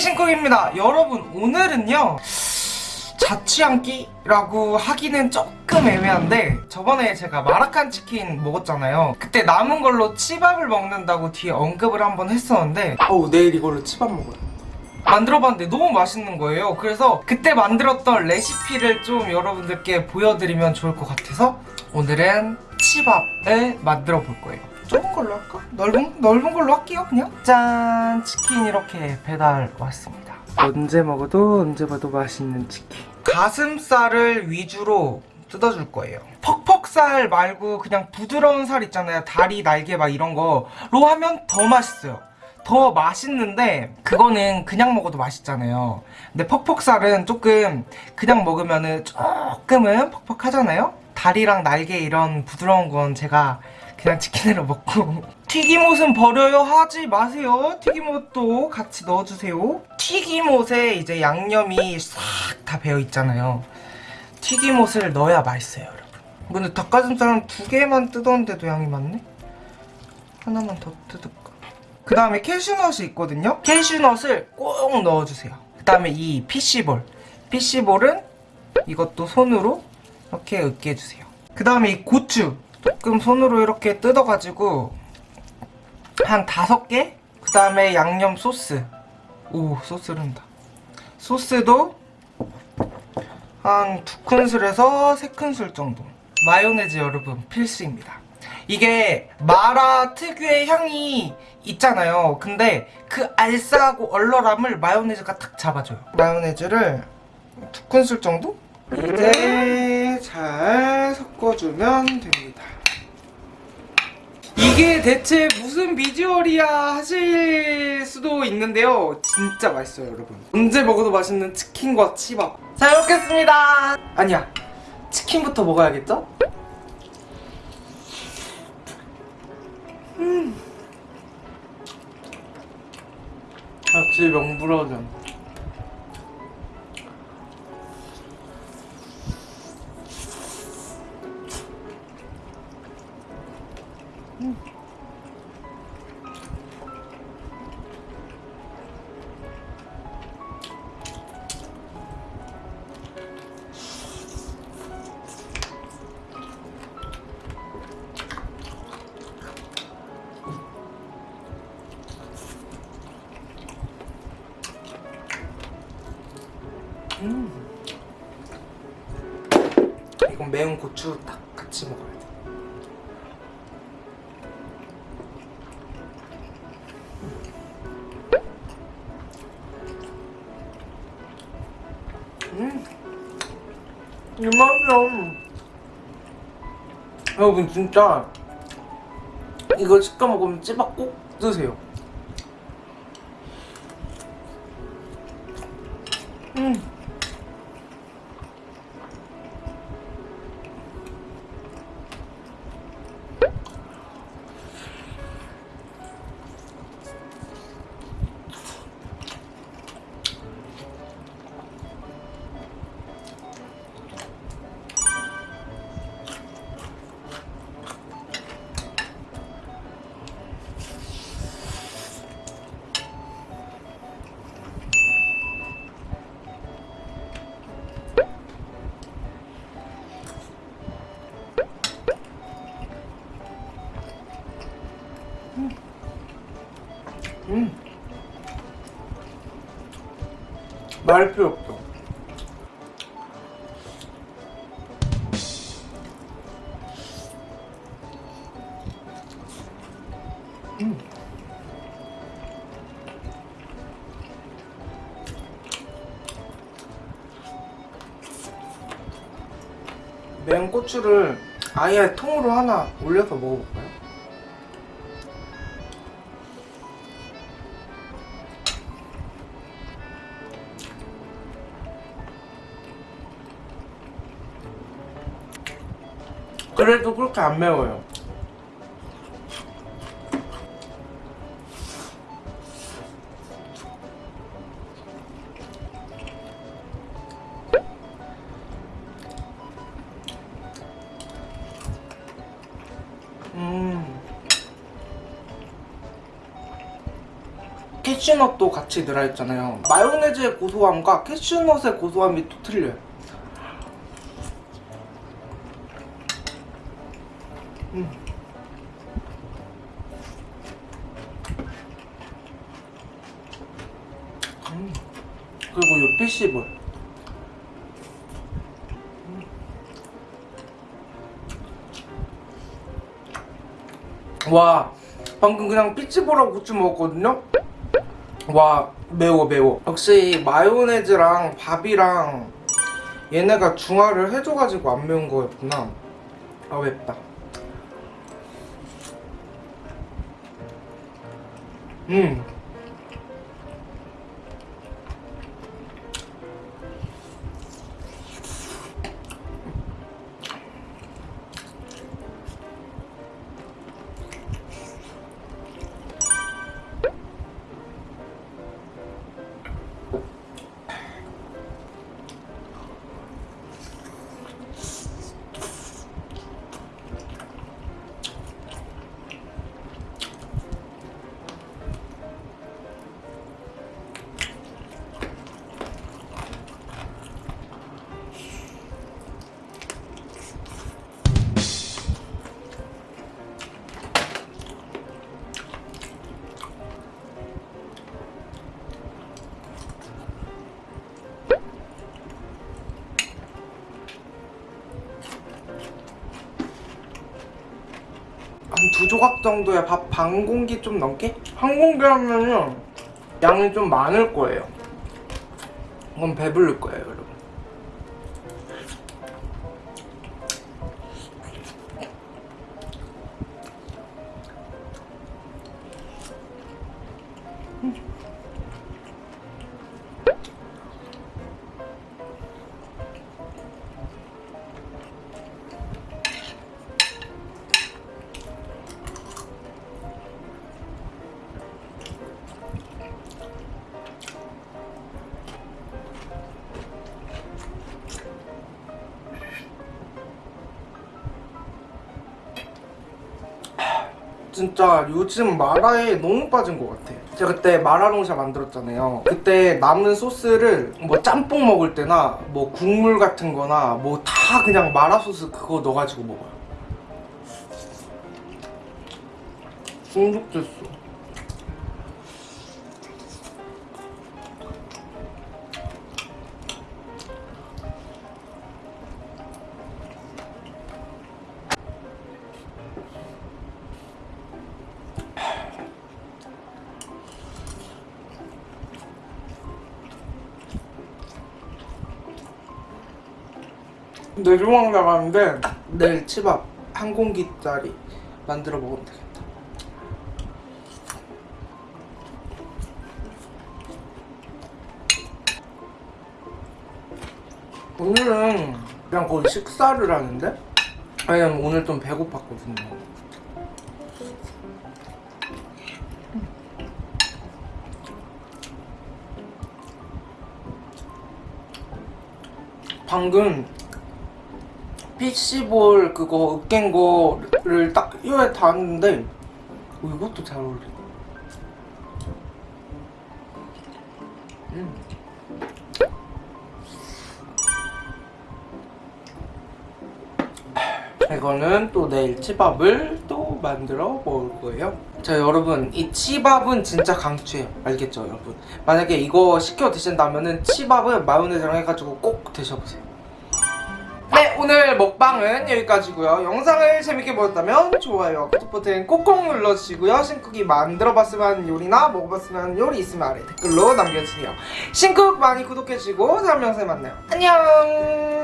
신쿡입니다. 여러분 오늘은요 자취한끼라고 하기는 조금 애매한데 저번에 제가 마라칸 치킨 먹었잖아요. 그때 남은 걸로 치밥을 먹는다고 뒤에 언급을 한번 했었는데 어우 내일 이걸로 치밥 먹어요. 만들어봤는데 너무 맛있는 거예요. 그래서 그때 만들었던 레시피를 좀 여러분들께 보여드리면 좋을 것 같아서 오늘은 치밥을 만들어 볼 거예요. 좁은 걸로 할까? 넓은, 넓은 걸로 할게요 그냥? 짠! 치킨 이렇게 배달 왔습니다. 언제 먹어도 언제 봐도 맛있는 치킨. 가슴살을 위주로 뜯어줄 거예요. 퍽퍽살 말고 그냥 부드러운 살 있잖아요. 다리, 날개 막 이런 거로 하면 더 맛있어요. 더 맛있는데 그거는 그냥 먹어도 맛있잖아요. 근데 퍽퍽살은 조금 그냥 먹으면 은 조금은 퍽퍽하잖아요? 다리랑 날개 이런 부드러운 건 제가 그냥 치킨으로 먹고. 튀김옷은 버려요. 하지 마세요. 튀김옷도 같이 넣어주세요. 튀김옷에 이제 양념이 싹 다 배어있잖아요. 튀김옷을 넣어야 맛있어요 여러분. 근데 닭가슴살은 두 개만 뜯었는데도 양이 많네? 하나만 더 뜯을까? 그 다음에 캐슈넛이 있거든요. 캐슈넛을 꼭 넣어주세요. 그 다음에 이 피시볼. 피시볼은 이것도 손으로 이렇게 으깨주세요. 그 다음에 이 고추 조금 손으로 이렇게 뜯어가지고 한 다섯 개? 그 다음에 양념 소스. 오 소스 른다. 소스도 한 두 큰술에서 세 큰술 정도. 마요네즈 여러분 필수입니다. 이게 마라 특유의 향이 있잖아요. 근데 그 알싸하고 얼얼함을 마요네즈가 탁 잡아줘요. 마요네즈를 두 큰술 정도? 이제 잘 섞어주면 됩니다. 이게 대체 무슨 비주얼이야 하실 수도 있는데요. 진짜 맛있어요 여러분. 언제 먹어도 맛있는 치킨과 치밥. 잘 먹겠습니다. 아니야. 치킨부터 먹어야겠죠? 음. 역시 명불허전 음. 이건 매운 고추 딱 같이 먹어야 이 맛이야. 여러분 진짜 이걸 시켜 먹으면 찌밥 꼭 드세요. 음. 음. 말 필요 없어. 음. 매운 고추를 아예 통으로 하나 올려서 먹어볼까요? 그래도 그렇게 안 매워요. 음. 캐슈넛도 같이 들어있잖아요 마요네즈의 고소함과 캐슈넛의 고소함이 또 틀려요 음. 음. 그리고 이 피시볼 음. 와 방금 그냥 피치볼하고 고추 먹었거든요 와 매워 매워 역시 마요네즈랑 밥이랑 얘네가 중화를 해줘가지고 안 매운 거였구나 아 맵다 음 두 조각 정도의 밥반 공기 좀 넘게? 한 공기 하면은 양이 좀 많을 거예요. 그럼 배부를 거예요. 진짜 요즘 마라에 너무 빠진 것 같아. 제가 그때 마라롱샤 만들었잖아요. 그때 남은 소스를 뭐 짬뽕 먹을 때나 뭐 국물 같은 거나 뭐 다 그냥 마라 소스 그거 넣어가지고 먹어요. 중독됐어. 휴학 나가는데 내일 치밥 한 공기짜리 만들어 먹으면 되겠다. 오늘은 그냥 거의 식사를 하는데 왜냐면 오늘 좀 배고팠거든요. 방금 피시볼 그거 으깬 거를 딱 혀에 닿았는데 어, 이것도 잘 어울려. 음. 이거는 또 내일 치밥을 또 만들어 먹을 거예요. 자 여러분 이 치밥은 진짜 강추해요. 알겠죠 여러분? 만약에 이거 시켜 드신다면 은 치밥은 마요네즈랑 해가지고 꼭 드셔보세요. 네 오늘 먹방은 여기까지고요. 영상을 재밌게 보셨다면 좋아요 구독 버튼 꼭꼭 눌러주시고요. 신쿡이 만들어봤으면 요리나 먹어봤으면 요리 있으면 아래 댓글로 남겨주세요. 신쿡 많이 구독해주시고 다음 영상에 만나요. 안녕